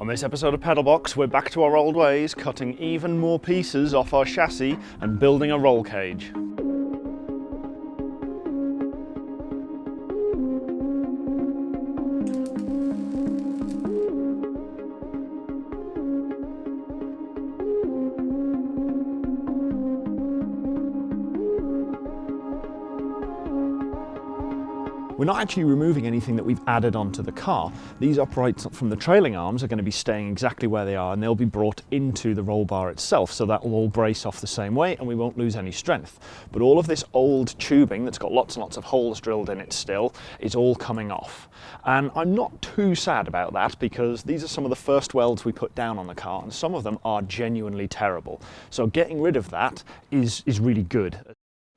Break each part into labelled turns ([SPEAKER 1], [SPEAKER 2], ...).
[SPEAKER 1] On this episode of Pedalbox, we're back to our old ways, cutting even more pieces off our chassis and building a roll cage. We're not actually removing anything that we've added onto the car. These uprights from the trailing arms are going to be staying exactly where they are and they'll be brought into the roll bar itself so that will all brace off the same way and we won't lose any strength. But all of this old tubing that's got lots and lots of holes drilled in it still is all coming off. And I'm not too sad about that because these are some of the first welds we put down on the car and some of them are genuinely terrible. So getting rid of that is, is really good.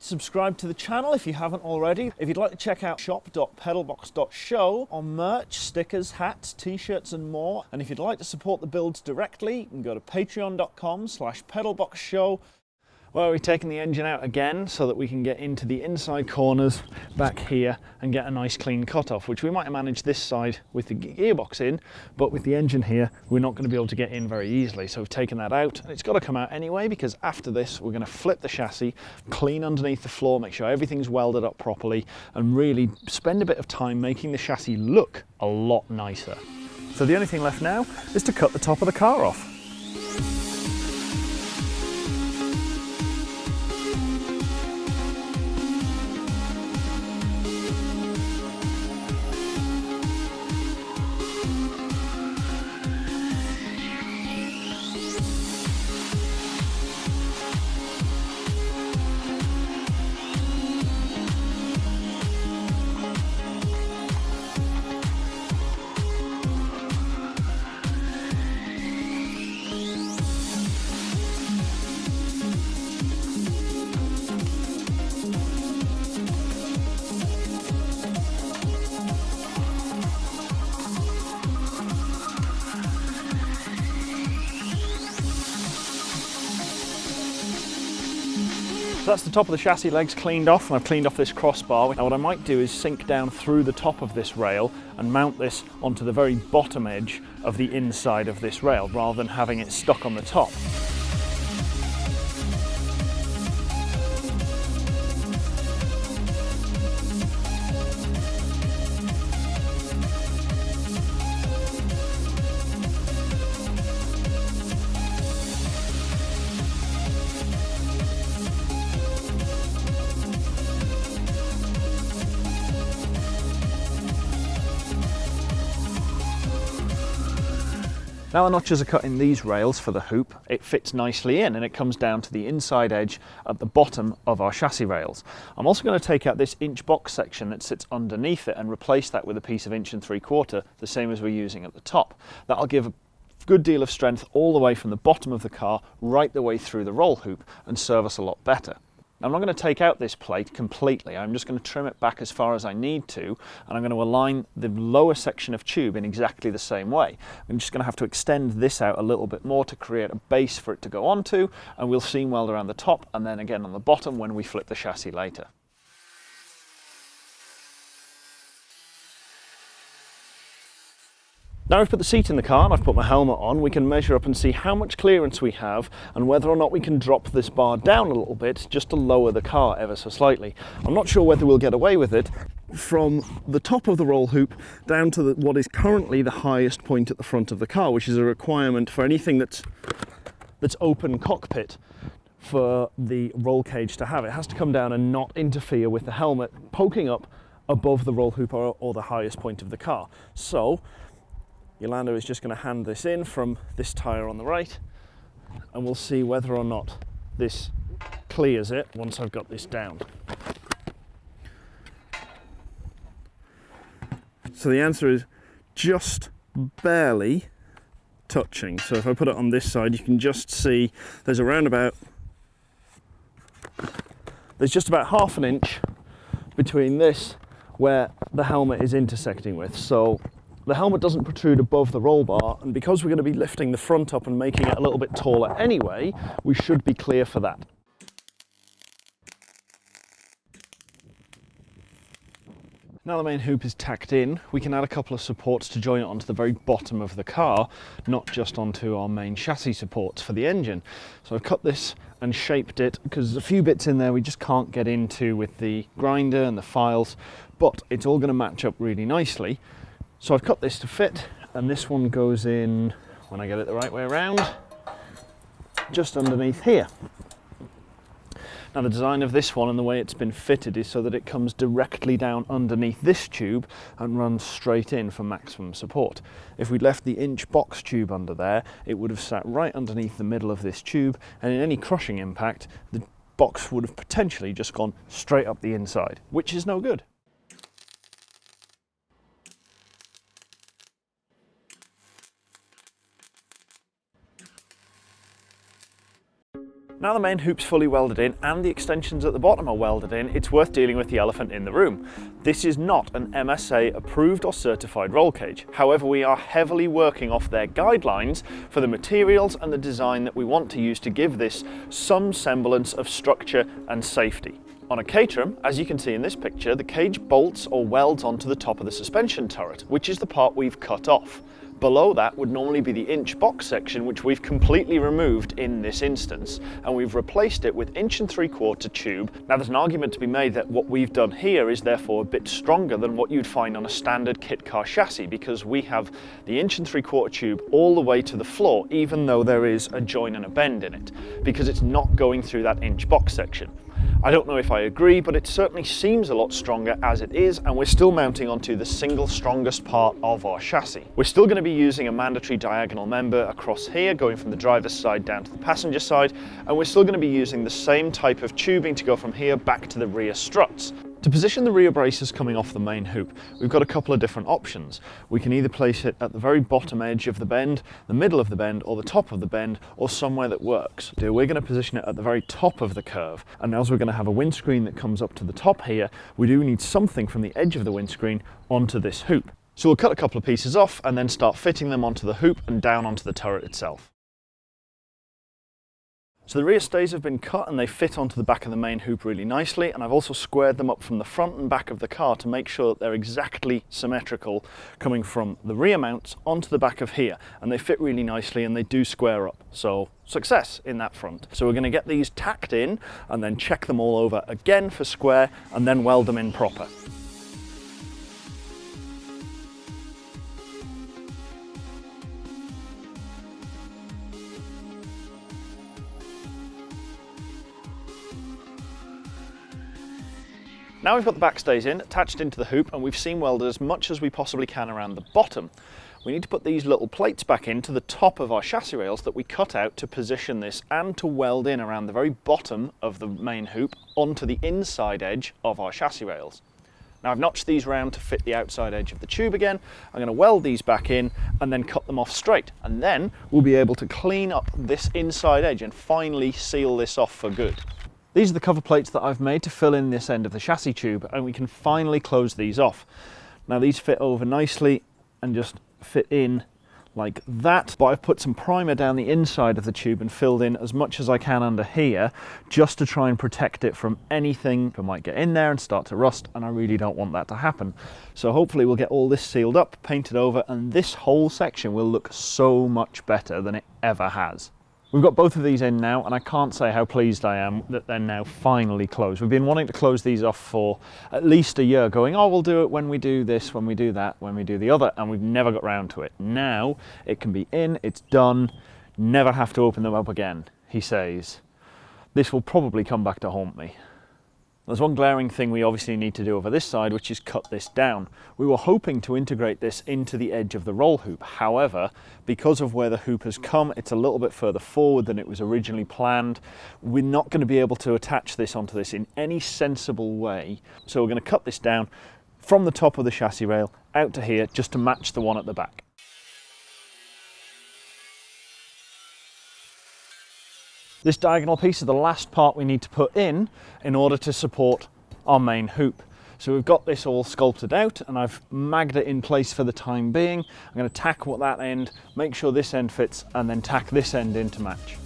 [SPEAKER 1] Subscribe to the channel if you haven't already. If you'd like to check out shop.pedalbox.show on merch, stickers, hats, t-shirts and more. And if you'd like to support the builds directly, you can go to patreon.com slash pedalboxshow well, we've taken the engine out again so that we can get into the inside corners back here and get a nice clean cut off, which we might manage this side with the gearbox in, but with the engine here, we're not going to be able to get in very easily. So we've taken that out and it's got to come out anyway, because after this, we're going to flip the chassis, clean underneath the floor, make sure everything's welded up properly and really spend a bit of time making the chassis look a lot nicer. So the only thing left now is to cut the top of the car off. So that's the top of the chassis legs cleaned off and I've cleaned off this crossbar. Now what I might do is sink down through the top of this rail and mount this onto the very bottom edge of the inside of this rail rather than having it stuck on the top. Now the notches are cut in these rails for the hoop, it fits nicely in and it comes down to the inside edge at the bottom of our chassis rails. I'm also going to take out this inch box section that sits underneath it and replace that with a piece of inch and three quarter, the same as we're using at the top. That'll give a good deal of strength all the way from the bottom of the car right the way through the roll hoop and serve us a lot better. I'm not going to take out this plate completely, I'm just going to trim it back as far as I need to and I'm going to align the lower section of tube in exactly the same way. I'm just going to have to extend this out a little bit more to create a base for it to go onto and we'll seam weld around the top and then again on the bottom when we flip the chassis later. Now I've put the seat in the car and I've put my helmet on, we can measure up and see how much clearance we have and whether or not we can drop this bar down a little bit just to lower the car ever so slightly. I'm not sure whether we'll get away with it from the top of the roll hoop down to the, what is currently the highest point at the front of the car, which is a requirement for anything that's, that's open cockpit for the roll cage to have. It has to come down and not interfere with the helmet poking up above the roll hoop or, or the highest point of the car. So Yolanda is just going to hand this in from this tyre on the right and we'll see whether or not this clears it once I've got this down. So the answer is just barely touching. So if I put it on this side, you can just see there's around about, there's just about half an inch between this where the helmet is intersecting with. So the helmet doesn't protrude above the roll bar and because we're going to be lifting the front up and making it a little bit taller anyway, we should be clear for that. Now the main hoop is tacked in, we can add a couple of supports to join it onto the very bottom of the car, not just onto our main chassis supports for the engine. So I've cut this and shaped it because there's a few bits in there we just can't get into with the grinder and the files, but it's all going to match up really nicely. So I've cut this to fit and this one goes in, when I get it the right way around, just underneath here. Now the design of this one and the way it's been fitted is so that it comes directly down underneath this tube and runs straight in for maximum support. If we'd left the inch box tube under there, it would have sat right underneath the middle of this tube and in any crushing impact, the box would have potentially just gone straight up the inside, which is no good. Now the main hoop's fully welded in and the extensions at the bottom are welded in, it's worth dealing with the elephant in the room. This is not an MSA approved or certified roll cage. However, we are heavily working off their guidelines for the materials and the design that we want to use to give this some semblance of structure and safety. On a Caterham, as you can see in this picture, the cage bolts or welds onto the top of the suspension turret, which is the part we've cut off. Below that would normally be the inch box section, which we've completely removed in this instance, and we've replaced it with inch and three quarter tube. Now there's an argument to be made that what we've done here is therefore a bit stronger than what you'd find on a standard kit car chassis, because we have the inch and three quarter tube all the way to the floor, even though there is a join and a bend in it, because it's not going through that inch box section. I don't know if I agree, but it certainly seems a lot stronger as it is, and we're still mounting onto the single strongest part of our chassis. We're still going to be using a mandatory diagonal member across here, going from the driver's side down to the passenger side, and we're still going to be using the same type of tubing to go from here back to the rear struts. To position the rear braces coming off the main hoop, we've got a couple of different options. We can either place it at the very bottom edge of the bend, the middle of the bend, or the top of the bend, or somewhere that works. We're going to position it at the very top of the curve, and as we're going to have a windscreen that comes up to the top here, we do need something from the edge of the windscreen onto this hoop. So we'll cut a couple of pieces off and then start fitting them onto the hoop and down onto the turret itself. So the rear stays have been cut and they fit onto the back of the main hoop really nicely and I've also squared them up from the front and back of the car to make sure that they're exactly symmetrical coming from the rear mounts onto the back of here and they fit really nicely and they do square up. So success in that front. So we're going to get these tacked in and then check them all over again for square and then weld them in proper. Now we've got the backstays in, attached into the hoop, and we've seam welded as much as we possibly can around the bottom. We need to put these little plates back into the top of our chassis rails that we cut out to position this and to weld in around the very bottom of the main hoop onto the inside edge of our chassis rails. Now I've notched these round to fit the outside edge of the tube again. I'm going to weld these back in and then cut them off straight. And then we'll be able to clean up this inside edge and finally seal this off for good. These are the cover plates that I've made to fill in this end of the chassis tube and we can finally close these off. Now these fit over nicely and just fit in like that but I've put some primer down the inside of the tube and filled in as much as I can under here just to try and protect it from anything that might get in there and start to rust and I really don't want that to happen so hopefully we'll get all this sealed up painted over and this whole section will look so much better than it ever has We've got both of these in now and I can't say how pleased I am that they're now finally closed. We've been wanting to close these off for at least a year going, oh, we'll do it when we do this, when we do that, when we do the other, and we've never got round to it. Now it can be in, it's done, never have to open them up again, he says. This will probably come back to haunt me. There's one glaring thing we obviously need to do over this side, which is cut this down. We were hoping to integrate this into the edge of the roll hoop. However, because of where the hoop has come, it's a little bit further forward than it was originally planned. We're not going to be able to attach this onto this in any sensible way. So we're going to cut this down from the top of the chassis rail out to here just to match the one at the back. This diagonal piece is the last part we need to put in in order to support our main hoop. So we've got this all sculpted out and I've magged it in place for the time being. I'm going to tack what that end, make sure this end fits and then tack this end in to match.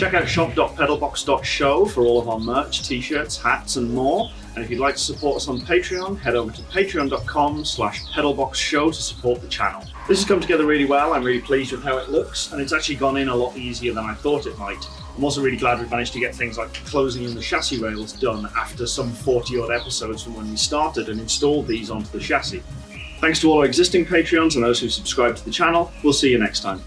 [SPEAKER 1] Check out shop.pedalbox.show for all of our merch, t-shirts, hats and more. And if you'd like to support us on Patreon, head over to patreon.com slash pedalboxshow to support the channel. This has come together really well. I'm really pleased with how it looks and it's actually gone in a lot easier than I thought it might. I'm also really glad we've managed to get things like closing in the chassis rails done after some 40 odd episodes from when we started and installed these onto the chassis. Thanks to all our existing Patreons and those who subscribe to the channel. We'll see you next time.